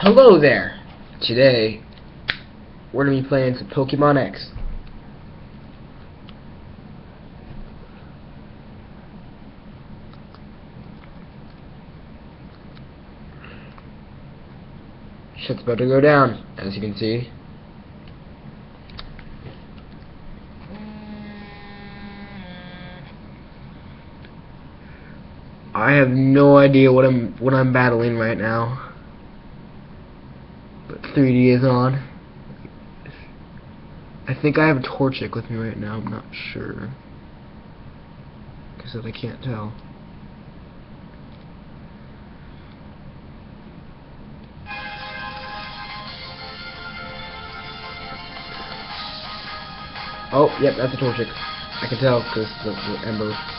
Hello there! Today, we're going to be playing some Pokemon X. Shit's about to go down, as you can see. I have no idea what I'm what I'm battling right now. But 3D is on. I think I have a Torchic with me right now, I'm not sure. Because I can't tell. Oh, yep, that's a Torchic. I can tell because the, the ember.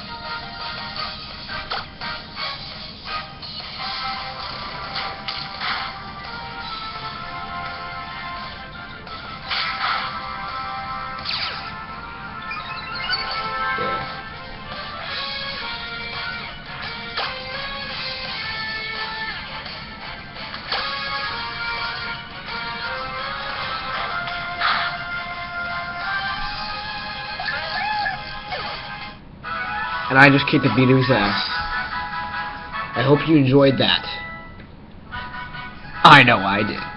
And I just kicked the beat of his ass. I hope you enjoyed that. I know I did.